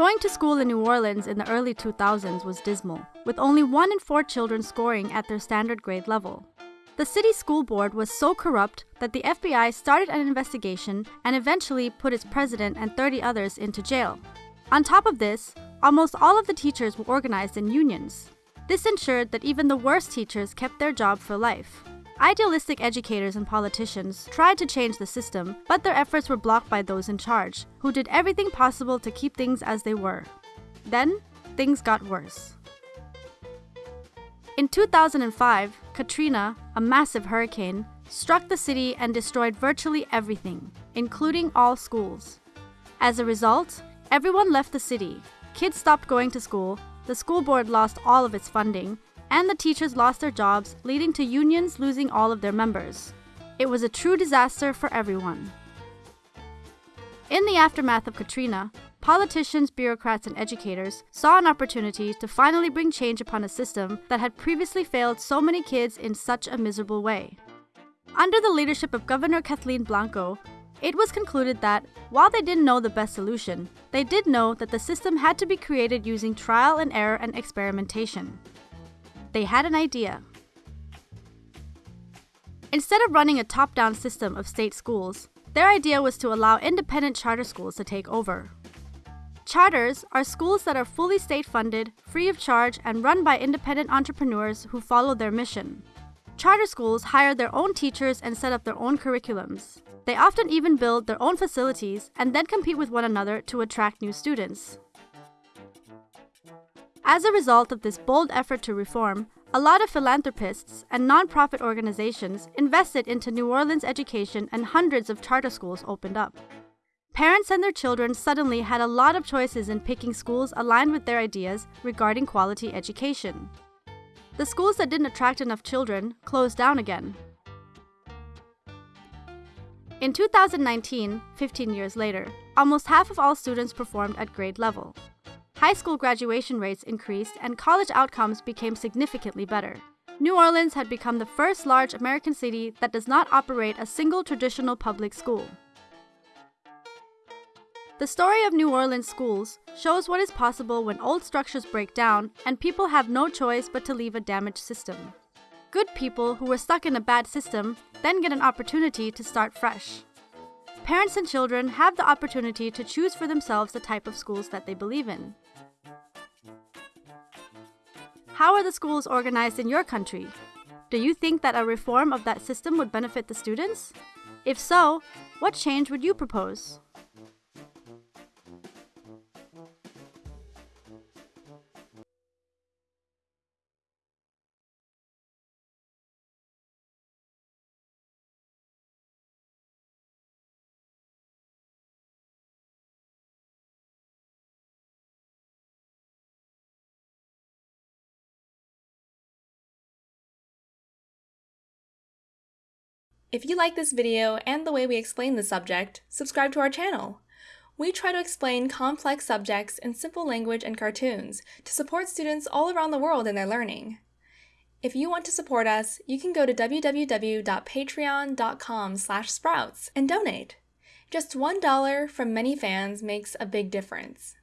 Going to school in New Orleans in the early 2000s was dismal, with only one in four children scoring at their standard grade level. The city school board was so corrupt that the FBI started an investigation and eventually put its president and 30 others into jail. On top of this, almost all of the teachers were organized in unions. This ensured that even the worst teachers kept their job for life. Idealistic educators and politicians tried to change the system, but their efforts were blocked by those in charge, who did everything possible to keep things as they were. Then, things got worse. In 2005, Katrina, a massive hurricane, struck the city and destroyed virtually everything, including all schools. As a result, everyone left the city, kids stopped going to school, the school board lost all of its funding, and the teachers lost their jobs, leading to unions losing all of their members. It was a true disaster for everyone. In the aftermath of Katrina, politicians, bureaucrats, and educators saw an opportunity to finally bring change upon a system that had previously failed so many kids in such a miserable way. Under the leadership of Governor Kathleen Blanco, it was concluded that, while they didn't know the best solution, they did know that the system had to be created using trial and error and experimentation they had an idea. Instead of running a top down system of state schools, their idea was to allow independent charter schools to take over. Charters are schools that are fully state funded, free of charge, and run by independent entrepreneurs who follow their mission. Charter schools hire their own teachers and set up their own curriculums. They often even build their own facilities and then compete with one another to attract new students. As a result of this bold effort to reform, a lot of philanthropists and nonprofit organizations invested into New Orleans education and hundreds of charter schools opened up. Parents and their children suddenly had a lot of choices in picking schools aligned with their ideas regarding quality education. The schools that didn't attract enough children closed down again. In 2019, 15 years later, almost half of all students performed at grade level. High school graduation rates increased and college outcomes became significantly better. New Orleans had become the first large American city that does not operate a single traditional public school. The story of New Orleans schools shows what is possible when old structures break down and people have no choice but to leave a damaged system. Good people who were stuck in a bad system then get an opportunity to start fresh. Parents and children have the opportunity to choose for themselves the type of schools that they believe in. How are the schools organized in your country? Do you think that a reform of that system would benefit the students? If so, what change would you propose? If you like this video and the way we explain the subject, subscribe to our channel. We try to explain complex subjects in simple language and cartoons to support students all around the world in their learning. If you want to support us, you can go to www.patreon.com sprouts and donate. Just $1 from many fans makes a big difference.